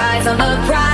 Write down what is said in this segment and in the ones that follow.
Rise on the prize.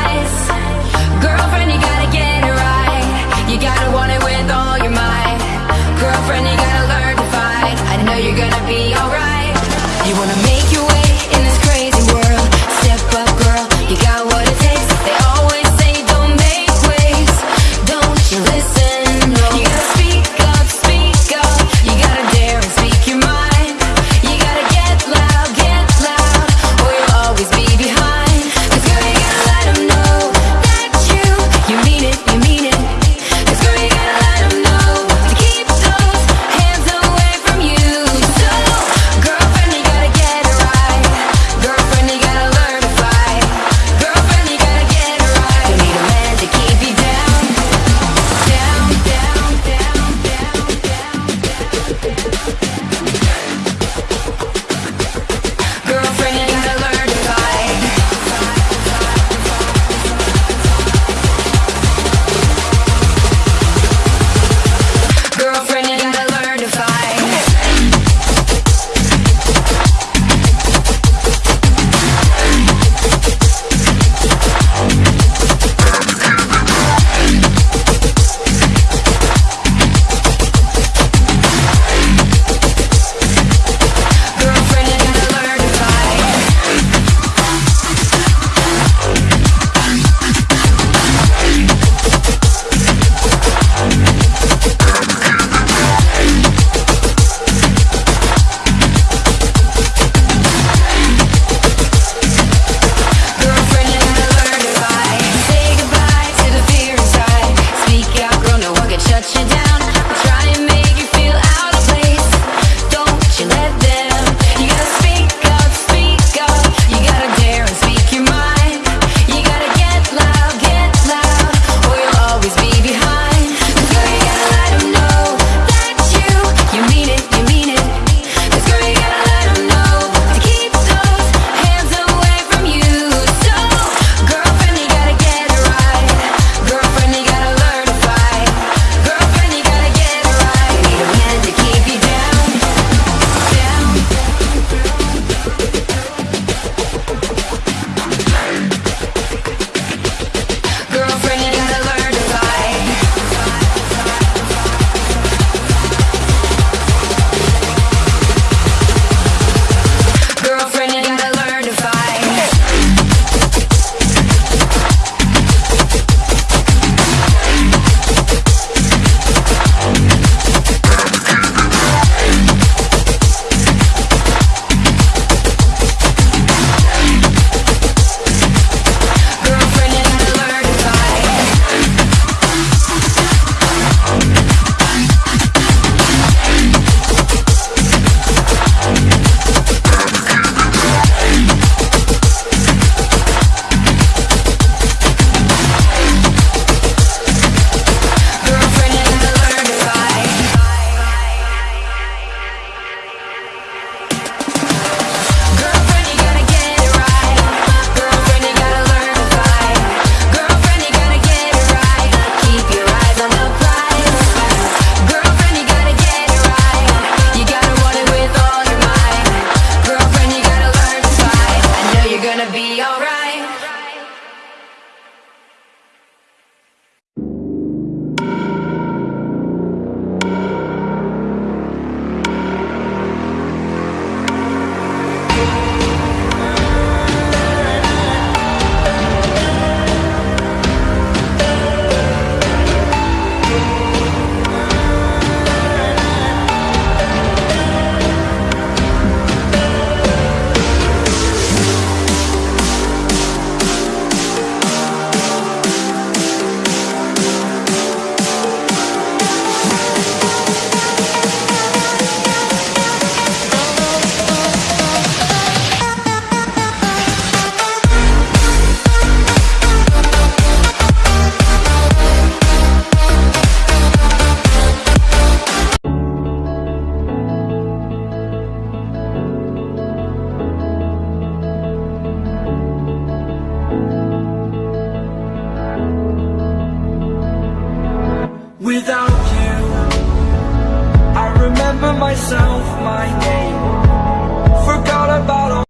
Without